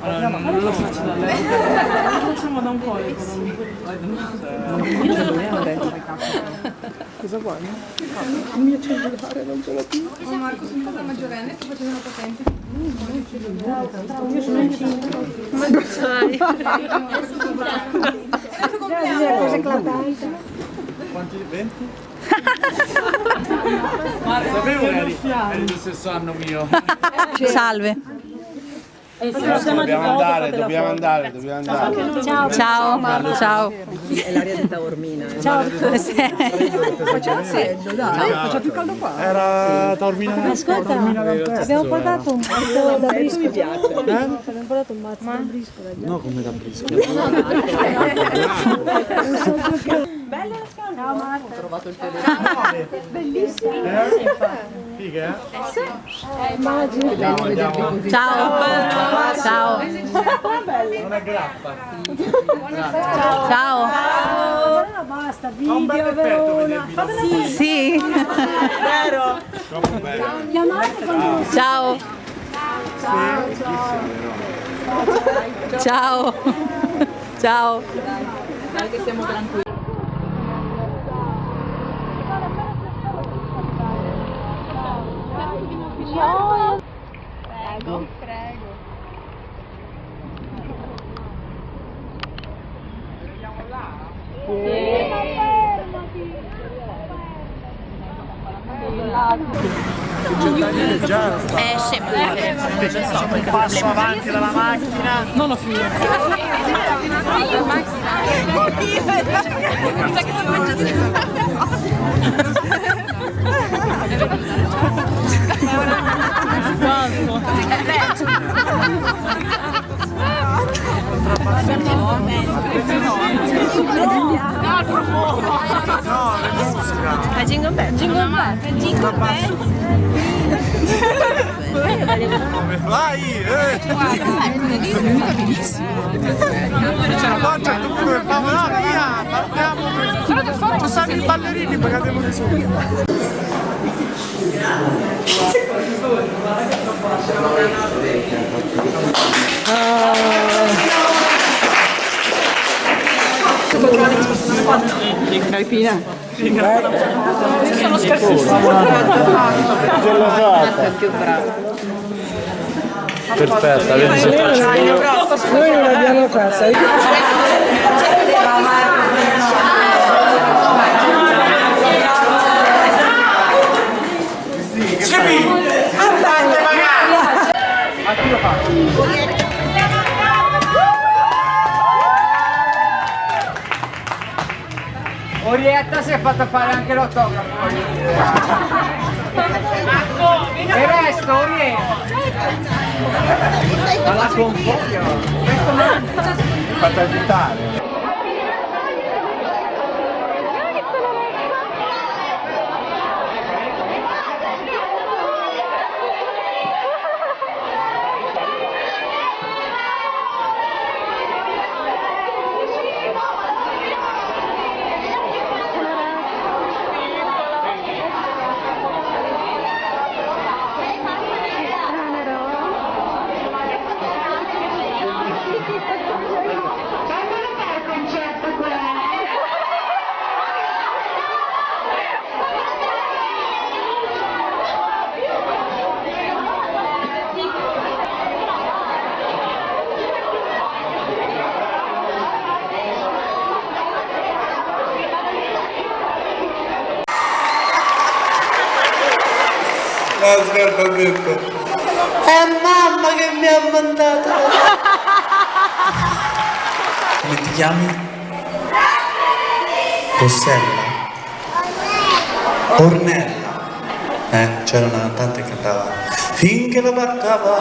Allora, non, lo faccio da lei. Lo facciamo da un po'. Cosa vuoi? Il mio cellulare non ce l'ho più. Oh Marco, sono stata maggiorenne, sto facendo una patente. Ma lo sai. Già, cosa eclatante. Quanti? 20? Sapevo che eri, dello stesso anno mio. Salve. Dobbiamo andare, dobbiamo andare, dobbiamo andare. Ciao. Ciao. Ciao. È l'aria di Taormina. Ciao. Faceva freddo, dai. Faceva più caldo qua. Era Taormina Ascolta, abbiamo portato un mazzo da briscola. Abbiamo portato un mazzo da briscola. No, come da briscola. Ciao Marta. Ho trovato il telefono. Bellissimo. Figa, eh? Immagino. Ciao. Ciao. Non è grappa. Ciao. Ah, basta, video, Verona. Fatela Sì. Troppo bello. chiamate quando Ciao. Ciao. Ciao. Dai che siamo tranquilli. Prego, Eh, scemo. Passo avanti dalla macchina. Non ho finito. A Jingle Bell. Jingle Bell. Jingle Bell. Vai! Eh! Ce la faccia tu come famo? No, via! Partiamo! Ci stanno i ballerini, pagatiamo di su. Carpina. Sono l'ho fatta! più bravo. Perfetta, vedi se Noi non l'abbiamo fatta. Orietta si è fatta fare anche l'autografo. E resto, Orietta. Ma la confoglio. fatta agitare. La scarpa ha detto È mamma che mi ha mandato Come ti chiami? Rossella Ornella Eh, c'era una cantante che cantava Finché la barca va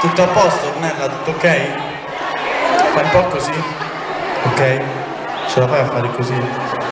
Tutto a posto Ornella, tutto ok? Fai un po' così? Ok? Ce la fai a fare così?